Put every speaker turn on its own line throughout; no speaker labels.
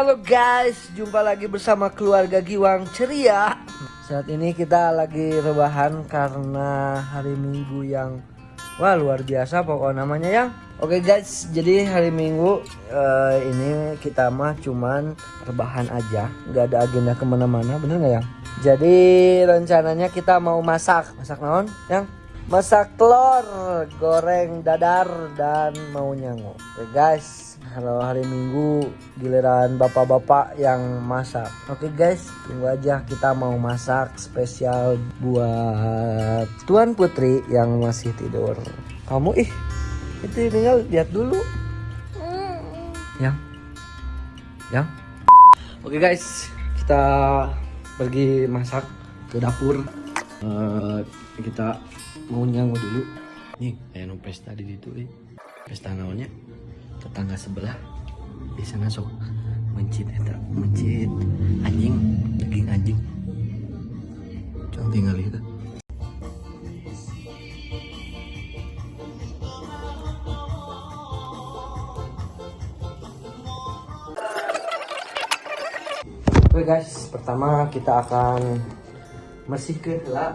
Halo guys, jumpa lagi bersama keluarga Giwang Ceria. Saat ini kita lagi rebahan karena hari Minggu yang wah luar biasa pokok namanya ya. Oke guys, jadi hari Minggu uh, ini kita mah cuman rebahan aja, nggak ada agenda ke mana-mana, bener nggak ya? Jadi rencananya kita mau masak, masak naon, yang masak telur, goreng dadar dan mau nyangu. Oke guys, kalau hari Minggu giliran bapak-bapak yang masak. Oke guys, tunggu aja kita mau masak spesial buat Tuan Putri yang masih tidur. Kamu ih, itu tinggal lihat dulu. Yang, yang. Oke guys, kita pergi masak ke dapur. Uh, kita mau nyangu dulu. Nih kayak no pesta di situ eh. pesta naonnya? Tetangga sebelah di sana sok mencit eta mencit. Anjing daging anjing. Coba tinggal itu Oke guys, pertama kita akan bersihkan lah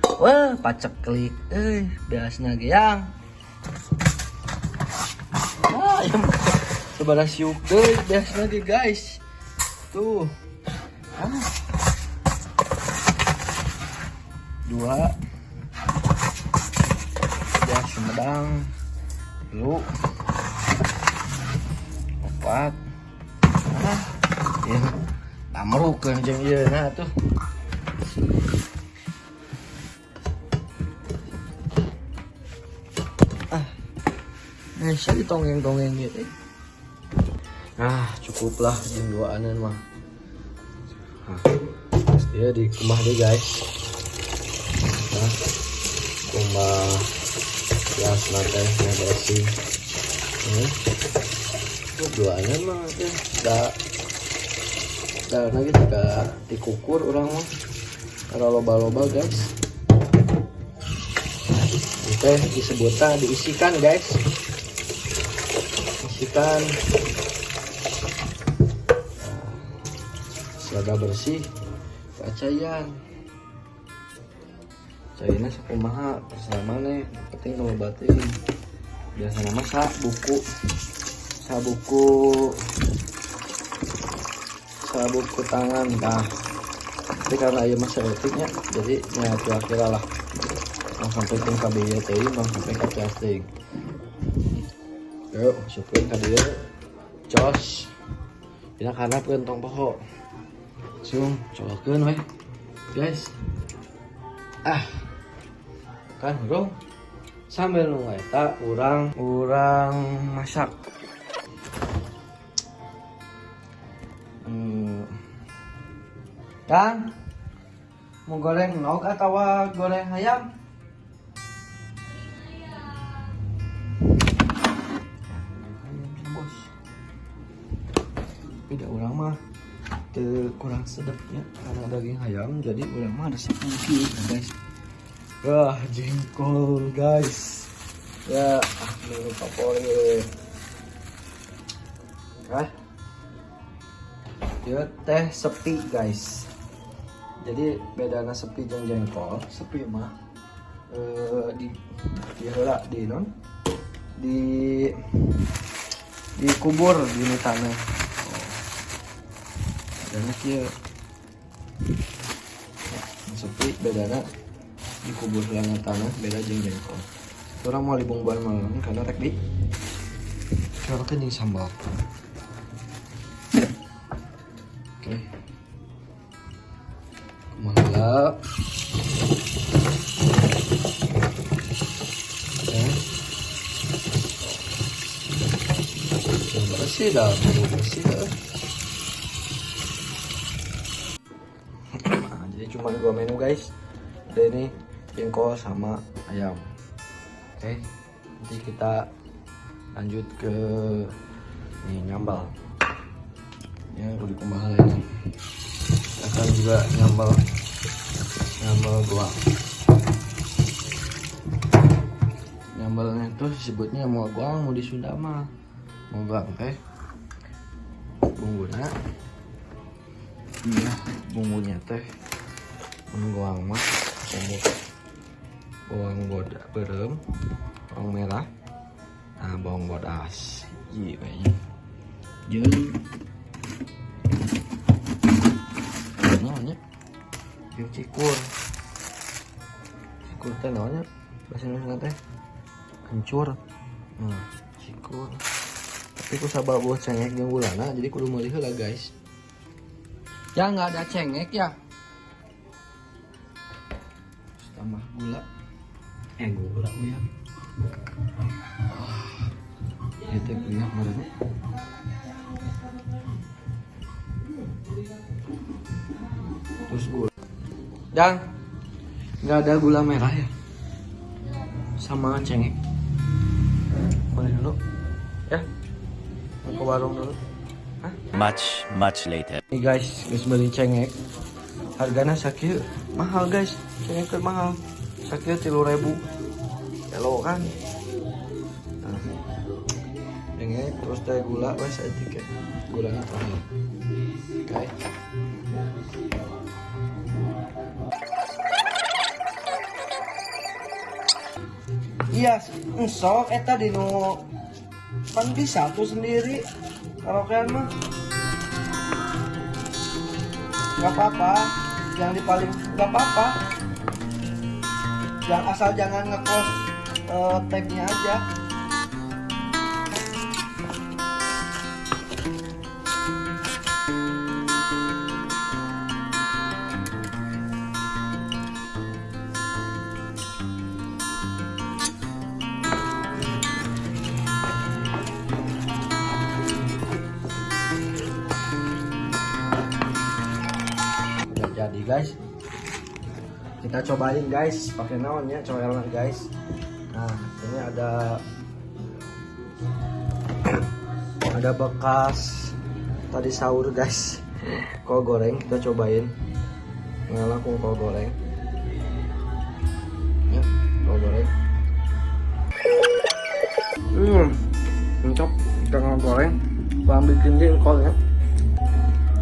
Wah, pacek klik. Eh, biasanya yang. Ah, yang sebelah siuk deh, biasanya ge guys. Tuh. Ah. Dua. Tiga Sumedang. Lu. Empat. Ah. Ya. Tamrukeun jeung ieu nah tuh. Saya ditongeng-tongeng gitu. Ah, cukuplah jam dua anan mah. Ah, dia di rumah deh guys. Nah, rumah ya yang bersih. Hmm. Dua anan mah ya. Dah, dah lagi juga dikukur orang mah. Kalau loba-loba guys. Oke, disebutnya diisikan guys bersihkan selada bersih. Kacayan cairnya sekumaha terserah mana penting kalau batin. Biasa nama sa buku. Sa buku. Sa buku tangan nah tapi karena iya masa etiknya jadi nyatu akhirnya lah. Sampai ke KBYTI mau sampai ke casting yuk masukin ke dia jos. Kita karena pentong poho. Sung colokin weh guys. Ah. Kan bro? Sambil nunggu eta urang urang masak. Hmm. kan mau goreng nog atau goreng ayam te kurang sedapnya karena daging ayam jadi orang mah sepuluh guys. Wah jengkol guys. Ya ah menu favorit ah dia teh sepi guys. Jadi bedanya sepi jengkol. Sepi mah eh, di di di non di dikubur di tanah bedana kia sepi bedana dikubur lana tanah beda jeng jengkol. Orang mau libungban malam karena rek di. Kalau kan yang sambal. Oke. Okay. mangga bersih dah. Bersih dah cuma dua menu guys. Ada ini jengkol sama ayam. Oke nanti kita lanjut ke ini nyambal. Ya udah kembali ini. Akan juga nyambal nyambal goang nyambalnya itu disebutnya mau goang mau di Sunda mah. Mau goang teh bumbunya. Iya bumbunya teh goang mah bumbu bawang boda berem. Bawang merah. Nah bawang bodas iya kayaknya. Jeung cikur. Cikur teh namanya bahasa Indonesia teh? Kencur. Nah cikur. Tapi ku sabab buat cengek jeung gulana jadi kudu meulih heula guys. Ya nggak ada cengek ya tambah gula. Eh gula ya. Itu kuliah kemarin terus gula. Dan nggak ada gula merah ya. Sama cengek. Boleh dulu ya. Mau ke warung dulu. Hah?
Much, much later.
Nih guys, guys beli cengek. Harganya sakit. Mahal guys. Cengek keur mahal. Sakit tilu ribu. Elo kan. Nah. Cengek terus teh gula wes tiket. Gulanya terakhir. Oke. Iya, sok eta dino kan bisa tuh sendiri kalau kalian mah nggak apa-apa yang di paling nggak apa-apa yang asal jangan ngekos uh, tagnya aja. Jadi guys kita cobain guys. Pakai naonnya coelan guys. Nah ini ada ada bekas tadi sahur guys. Kol goreng kita cobain. Langsung kol goreng. Ya kol goreng. Hmm untuk kita kol goreng. Bang bikin jengkol ya.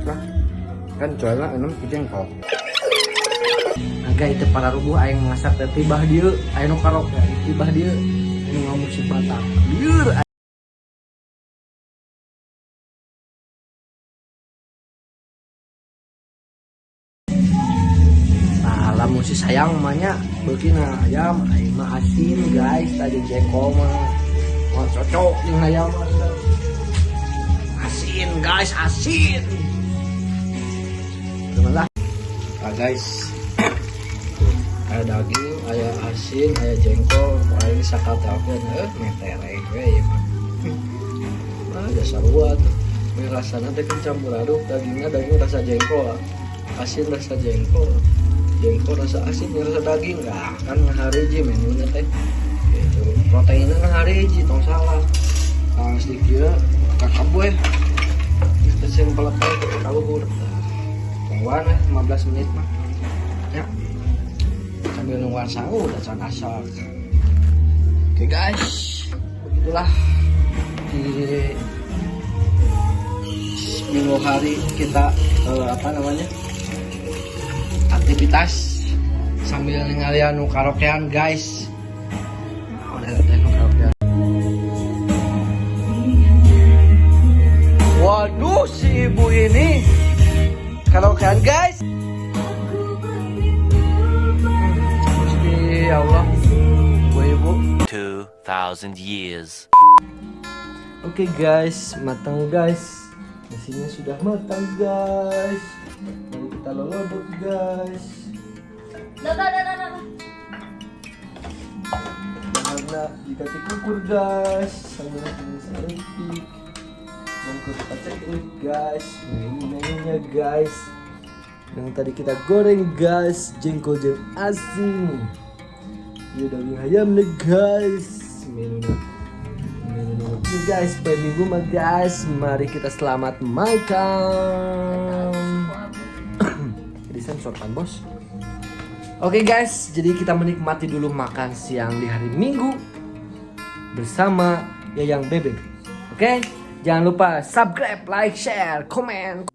Nah kan jualnya enam jengkol agak itu para rubuh aing masak teh tibah dia aing karok tibah dia nu ngamusik batak lieur Nah, lamun si sayang mahnya begini ayam, ayam asin guys, tadi jengkol mah. Mau cocok dengan ayam asin guys, asin. Nah guys, ada daging, ada asin, ada jengkol, paling sakatakeun eh metereng we ieu mah. Ah, dasar tuh. Ini rasanya teh kan campur aduk, dagingnya daging rasa jengkol, asin rasa jengkol, jengkol rasa asin rasa daging, enggak kan ngahariji menunya teh. Gitu. Proteinnya ngahariji, tong salah. Nah, sedikit boy. Kita sing pelepet kaluhur. Tungguan eh 15 menit mah. Ya. Sambil nungguan sahur dan asak. Oke guys, begitulah di minggu hari kita eh, apa namanya aktivitas sambil ngalian karaokean guys
2,000 years.
Oke guys, matang guys. Nasinya sudah matang guys. Mari kita lolodok guys. Karena dikasih kukur guys, sambil ini selentik. Bungkus kacang guys, ini menunya guys. Yang tadi kita goreng guys, jengkol jeng asin. Ini daging ayam nih guys. Ini guys, minggu mah guys, mari kita selamat makan. Jadi sensor kan bos. Oke guys, jadi kita menikmati dulu makan siang di hari Minggu bersama Yayang Bebek. Oke, jangan lupa subscribe, like, share, komen,